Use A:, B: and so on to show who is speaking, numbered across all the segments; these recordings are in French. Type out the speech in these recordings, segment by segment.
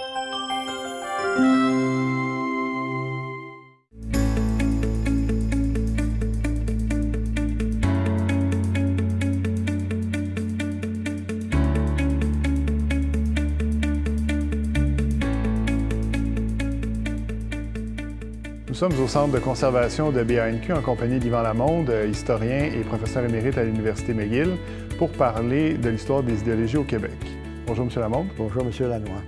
A: Nous sommes au Centre de conservation de BANQ en compagnie d'Yvan Lamonde, historien et professeur émérite à l'Université McGill, pour parler de l'histoire des idéologies au Québec. Bonjour, M. Lamonde.
B: Bonjour, M. Lanois.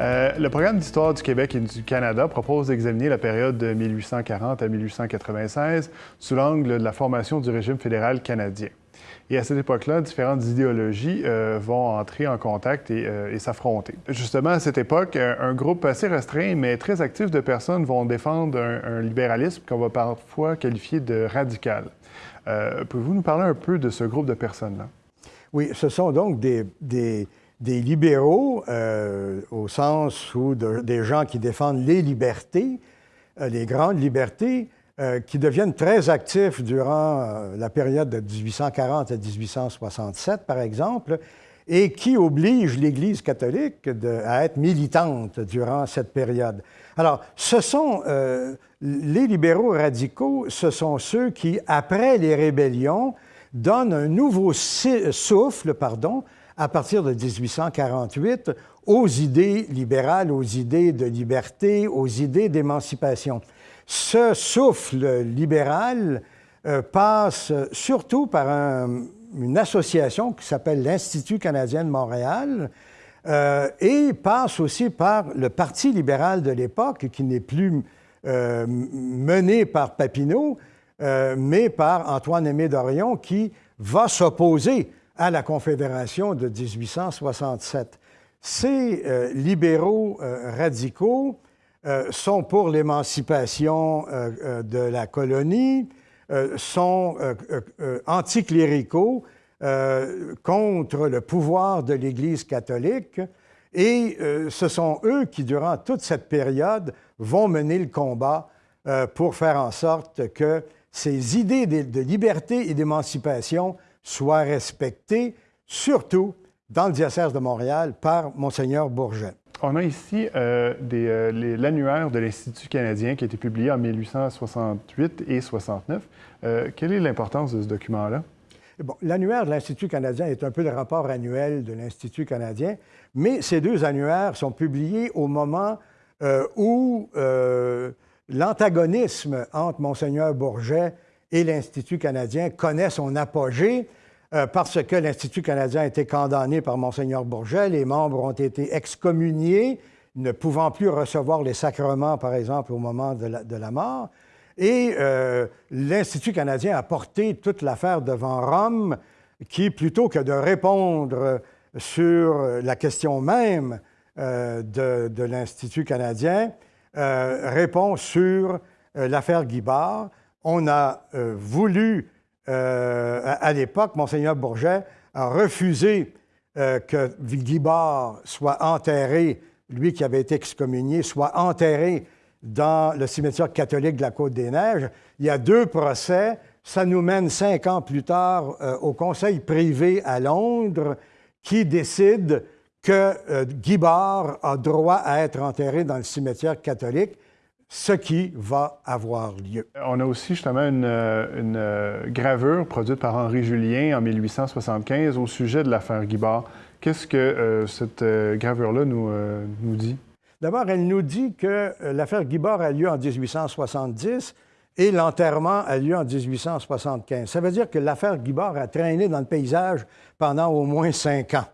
A: Euh, le programme d'histoire du Québec et du Canada propose d'examiner la période de 1840 à 1896 sous l'angle de la formation du régime fédéral canadien. Et à cette époque-là, différentes idéologies euh, vont entrer en contact euh, et, s'affronter. Justement, à cette époque, un, groupe assez restreint, mais très actif de personnes vont défendre un, libéralisme qu'on va parfois qualifier de radical. Pouvez-vous nous parler un peu de ce groupe de personnes-là?
B: Oui, ce sont donc des, libéraux au sens où des gens qui défendent les libertés, les grandes libertés, euh, qui deviennent très actifs durant euh, la période de 1840 à 1867, par exemple, et qui obligent l'Église catholique à être militante durant cette période. Alors, ce sont euh, les libéraux radicaux, ce sont ceux qui, après les rébellions, donnent un nouveau souffle, pardon, à partir de 1848, aux idées libérales, aux idées de liberté, aux idées d'émancipation. Ce souffle libéral euh, passe surtout par une association qui s'appelle l'Institut canadien de Montréal euh, et passe aussi par le Parti libéral de l'époque, qui n'est plus euh, mené par Papineau, mais par Antoine-Aimé Dorion, qui va s'opposer à la Confédération de 1867. Ces libéraux radicaux euh, sont pour l'émancipation euh, euh, de la colonie, sont anticléricaux contre le pouvoir de l'Église catholique et ce sont eux qui, durant toute cette période, vont mener le combat pour faire en sorte que ces idées de liberté et d'émancipation soient respectées, surtout dans le diocèse de Montréal par Monseigneur Bourget.
A: On a ici euh, euh, l'annuaire de l'Institut canadien qui a été publié en 1868 et 69. Euh, quelle est l'importance de ce document-là?
B: Bon, l'annuaire de l'Institut canadien est un peu le rapport annuel de l'Institut canadien, mais ces deux annuaires sont publiés au moment où l'antagonisme entre Monseigneur Bourget et l'Institut canadien connaît son apogée. Euh, parce que l'Institut canadien a été condamné par Monseigneur Bourget, les membres ont été excommuniés, ne pouvant plus recevoir les sacrements, par exemple, au moment de la, mort. Et euh, l'Institut canadien a porté toute l'affaire devant Rome, qui, plutôt que de répondre sur la question même euh, de, l'Institut canadien, répond sur l'affaire Guibard. On a voulu euh, à, l'époque, Monseigneur Bourget a refusé euh, que Guibard soit enterré, lui qui avait été excommunié, soit enterré dans le cimetière catholique de la Côte-des-Neiges. Il y a deux procès. Ça nous mène cinq ans plus tard euh, au Conseil privé à Londres qui décide que Guibard a droit à être enterré dans le cimetière catholique ce qui va avoir lieu.
A: On a aussi justement une, euh, euh, gravure produite par Henri Julien en 1875 au sujet de l'affaire Guibard. Qu'est-ce que euh, cette gravure-là nous, nous dit?
B: D'abord, elle nous dit que l'affaire Guibard a lieu en 1870 et l'enterrement a lieu en 1875. Ça veut dire que l'affaire Guibard a traîné dans le paysage pendant au moins cinq ans.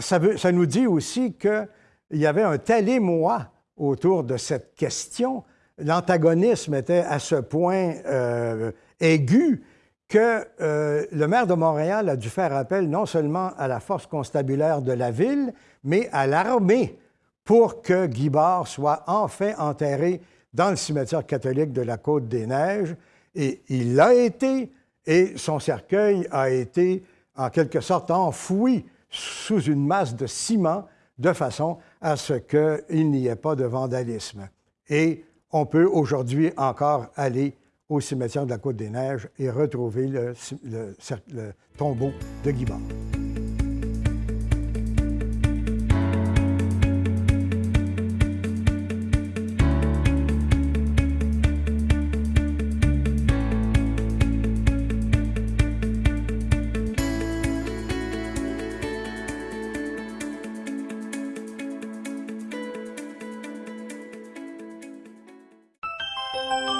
B: ça, veut, ça, nous dit aussi qu'il y avait un tel émoi autour de cette question. L'antagonisme était à ce point euh, aigu que euh, le maire de Montréal a dû faire appel non seulement à la force constabulaire de la ville, mais à l'armée pour que Guibard soit enfin enterré dans le cimetière catholique de la Côte-des-Neiges. Et il l'a été, et son cercueil a été en quelque sorte enfoui sous une masse de ciment de façon à ce qu'il n'y ait pas de vandalisme. Et on peut aujourd'hui encore aller au cimetière de la Côte-des-Neiges et retrouver le, tombeau de Guibard. Música